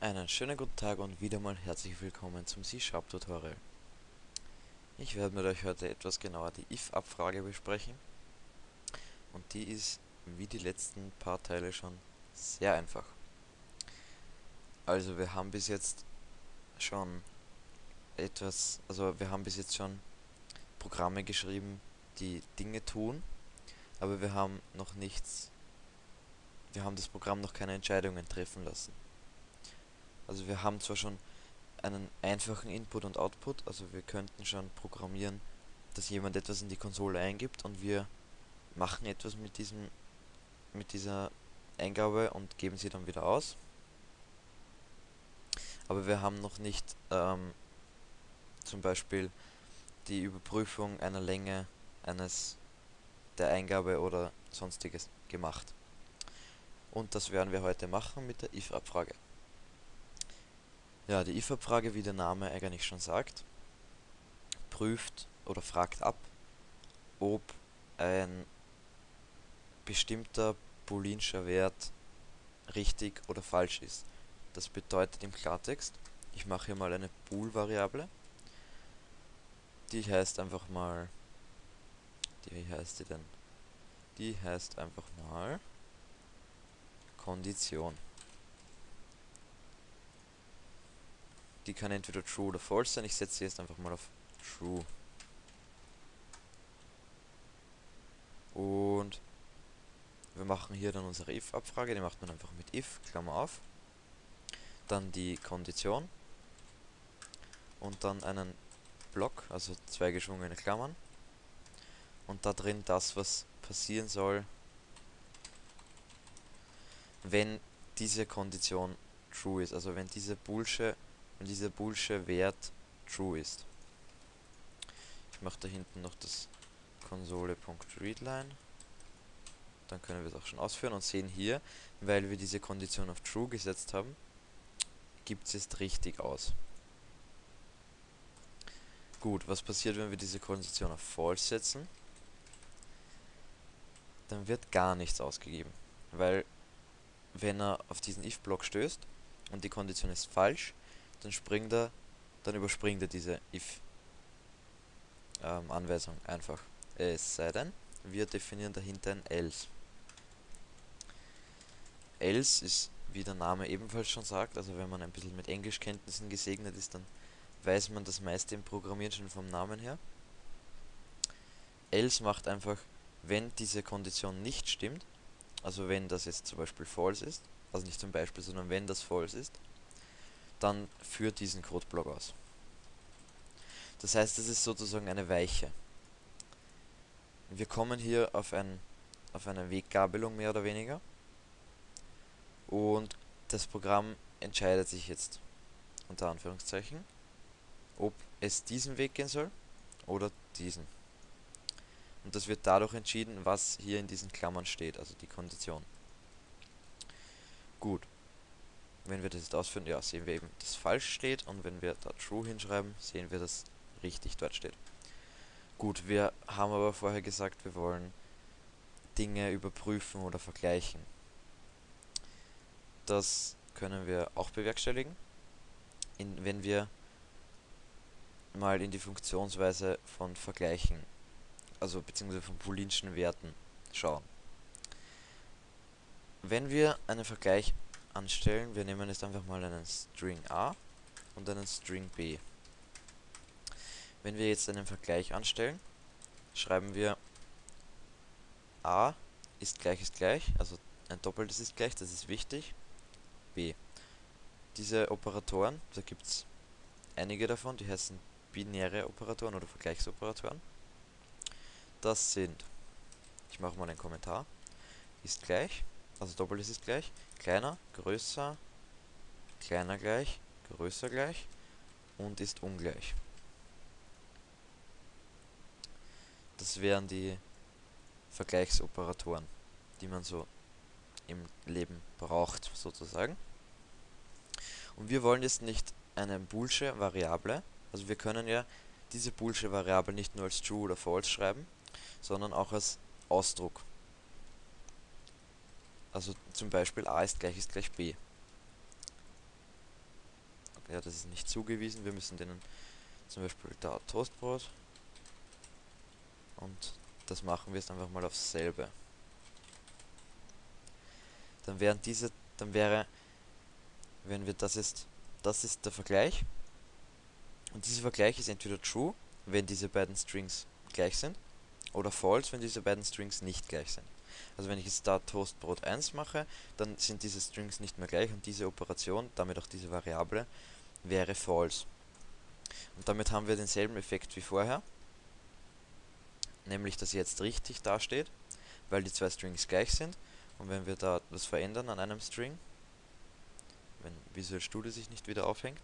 Einen schönen guten Tag und wieder mal herzlich willkommen zum C-Sharp Tutorial. Ich werde mit euch heute etwas genauer die if-Abfrage besprechen. Und die ist, wie die letzten paar Teile schon, sehr einfach. Also wir haben bis jetzt schon etwas, also wir haben bis jetzt schon Programme geschrieben, die Dinge tun, aber wir haben noch nichts, wir haben das Programm noch keine Entscheidungen treffen lassen. Also wir haben zwar schon einen einfachen Input und Output, also wir könnten schon programmieren, dass jemand etwas in die Konsole eingibt und wir machen etwas mit diesem mit dieser Eingabe und geben sie dann wieder aus. Aber wir haben noch nicht ähm, zum Beispiel die Überprüfung einer Länge eines der Eingabe oder sonstiges gemacht. Und das werden wir heute machen mit der if-Abfrage. Ja, die if-Abfrage, wie der Name eigentlich schon sagt, prüft oder fragt ab, ob ein bestimmter booleanscher Wert richtig oder falsch ist. Das bedeutet im Klartext, ich mache hier mal eine bool-Variable, die heißt einfach mal, die, wie heißt die denn? Die heißt einfach mal Kondition. Die kann entweder true oder false sein. Ich setze sie jetzt einfach mal auf true. Und wir machen hier dann unsere if-Abfrage, die macht man einfach mit if, Klammer auf. Dann die Kondition. Und dann einen Block, also zwei geschwungene Klammern. Und da drin das, was passieren soll, wenn diese Kondition true ist. Also wenn diese Bullshit wenn dieser boolsche Wert true ist. Ich mache da hinten noch das Konsole.readline. Dann können wir es auch schon ausführen und sehen hier, weil wir diese Kondition auf true gesetzt haben, gibt es jetzt richtig aus. Gut, was passiert, wenn wir diese Kondition auf false setzen? Dann wird gar nichts ausgegeben, weil wenn er auf diesen if-Block stößt und die Kondition ist falsch, dann springt er, dann überspringt er diese if ähm, Anweisung einfach. Es sei denn, wir definieren dahinter ein else. Else ist, wie der Name ebenfalls schon sagt, also wenn man ein bisschen mit Englischkenntnissen gesegnet ist, dann weiß man das meiste im Programmieren schon vom Namen her. Else macht einfach, wenn diese Kondition nicht stimmt, also wenn das jetzt zum Beispiel false ist, also nicht zum Beispiel, sondern wenn das false ist, dann führt diesen Codeblock aus. Das heißt, es ist sozusagen eine Weiche. Wir kommen hier auf, ein, auf eine Weggabelung mehr oder weniger. Und das Programm entscheidet sich jetzt, unter Anführungszeichen, ob es diesen Weg gehen soll oder diesen. Und das wird dadurch entschieden, was hier in diesen Klammern steht, also die Kondition. Gut. Wenn wir das jetzt ausführen, ja, sehen wir eben, dass falsch steht und wenn wir da true hinschreiben, sehen wir, dass richtig dort steht. Gut, wir haben aber vorher gesagt, wir wollen Dinge überprüfen oder vergleichen. Das können wir auch bewerkstelligen, in, wenn wir mal in die Funktionsweise von Vergleichen, also beziehungsweise von booleanschen Werten schauen. Wenn wir einen Vergleich anstellen. Wir nehmen jetzt einfach mal einen String A und einen String B. Wenn wir jetzt einen Vergleich anstellen, schreiben wir A ist gleich ist gleich, also ein doppeltes ist gleich, das ist wichtig. B. Diese Operatoren, da gibt es einige davon, die heißen binäre Operatoren oder Vergleichsoperatoren. Das sind, ich mache mal einen Kommentar, ist gleich, also doppeltes ist gleich, kleiner, größer, kleiner gleich, größer gleich und ist ungleich. Das wären die Vergleichsoperatoren, die man so im Leben braucht, sozusagen. Und wir wollen jetzt nicht eine boolsche Variable, also wir können ja diese boolsche Variable nicht nur als true oder false schreiben, sondern auch als Ausdruck. Also zum Beispiel a ist gleich ist gleich b. ja, das ist nicht zugewiesen. Wir müssen denen zum Beispiel da Toastbrot und das machen wir jetzt einfach mal aufs selbe. Dann wären diese, dann wäre, wenn wir das ist, das ist der Vergleich und dieser Vergleich ist entweder true, wenn diese beiden Strings gleich sind, oder false, wenn diese beiden Strings nicht gleich sind. Also wenn ich jetzt da Toastbrot 1 mache, dann sind diese Strings nicht mehr gleich und diese Operation, damit auch diese Variable, wäre false. Und damit haben wir denselben Effekt wie vorher, nämlich dass jetzt richtig dasteht, weil die zwei Strings gleich sind. Und wenn wir da was verändern an einem String, wenn Visual Studio sich nicht wieder aufhängt,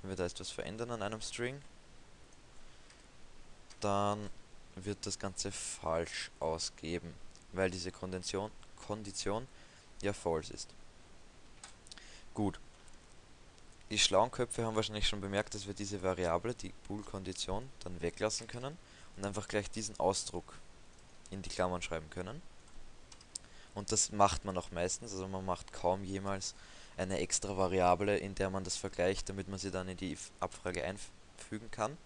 wenn wir da etwas verändern an einem String, dann wird das Ganze falsch ausgeben, weil diese Kondition, Kondition ja false ist. Gut. Die schlauen Köpfe haben wahrscheinlich schon bemerkt, dass wir diese Variable, die Bool-Kondition, dann weglassen können und einfach gleich diesen Ausdruck in die Klammern schreiben können. Und das macht man auch meistens, also man macht kaum jemals eine extra Variable, in der man das vergleicht, damit man sie dann in die Abfrage einfügen kann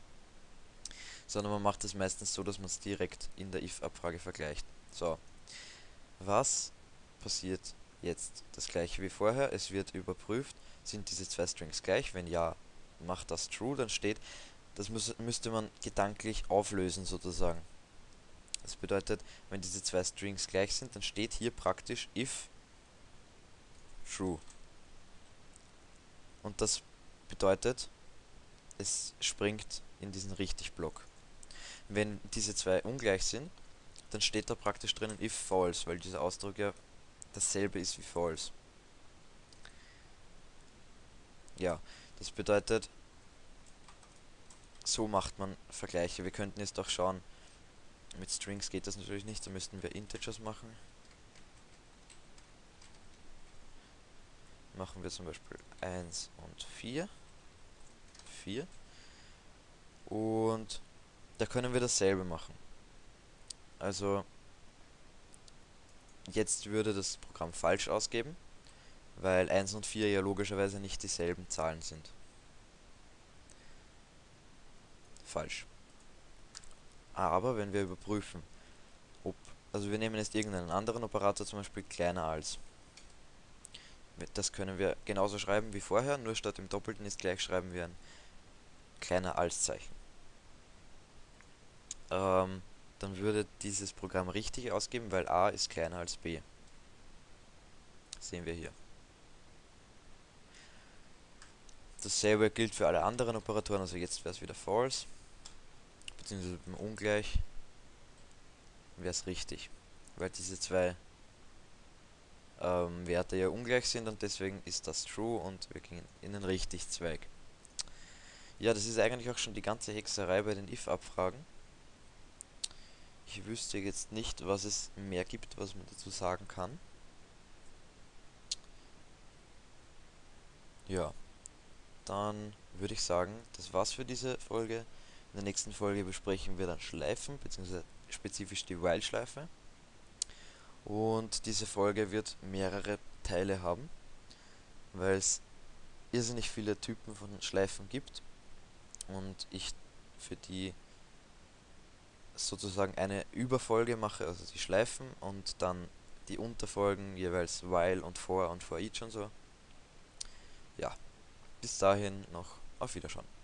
sondern man macht es meistens so, dass man es direkt in der if-Abfrage vergleicht. So, was passiert jetzt? Das gleiche wie vorher, es wird überprüft, sind diese zwei Strings gleich, wenn ja, macht das true, dann steht, das muss, müsste man gedanklich auflösen sozusagen. Das bedeutet, wenn diese zwei Strings gleich sind, dann steht hier praktisch if true. Und das bedeutet, es springt in diesen Richtig-Block. Wenn diese zwei ungleich sind, dann steht da praktisch drinnen if false, weil dieser Ausdruck ja dasselbe ist wie false. Ja, das bedeutet, so macht man Vergleiche. Wir könnten jetzt auch schauen, mit Strings geht das natürlich nicht, da müssten wir Integers machen. Machen wir zum Beispiel 1 und 4. 4. Und da können wir dasselbe machen. Also jetzt würde das Programm falsch ausgeben, weil 1 und 4 ja logischerweise nicht dieselben Zahlen sind. Falsch. Aber wenn wir überprüfen, ob, also wir nehmen jetzt irgendeinen anderen Operator, zum Beispiel kleiner als. Das können wir genauso schreiben wie vorher, nur statt im Doppelten ist gleich schreiben wir ein kleiner als Zeichen ähm, dann würde dieses Programm richtig ausgeben, weil a ist kleiner als b. Sehen wir hier. Dasselbe gilt für alle anderen Operatoren, also jetzt wäre es wieder false, beziehungsweise beim ungleich wäre es richtig, weil diese zwei ähm, Werte ja ungleich sind und deswegen ist das true und wir gehen in den richtig Zweig. Ja, das ist eigentlich auch schon die ganze Hexerei bei den if-Abfragen. Ich wüsste jetzt nicht, was es mehr gibt, was man dazu sagen kann. Ja, dann würde ich sagen, das war's für diese Folge. In der nächsten Folge besprechen wir dann Schleifen, beziehungsweise spezifisch die While-Schleife. Und diese Folge wird mehrere Teile haben, weil es irrsinnig viele Typen von Schleifen gibt und ich für die sozusagen eine Überfolge mache, also die Schleifen und dann die Unterfolgen jeweils while und for und for each und so. Ja, bis dahin noch auf Wiederschauen.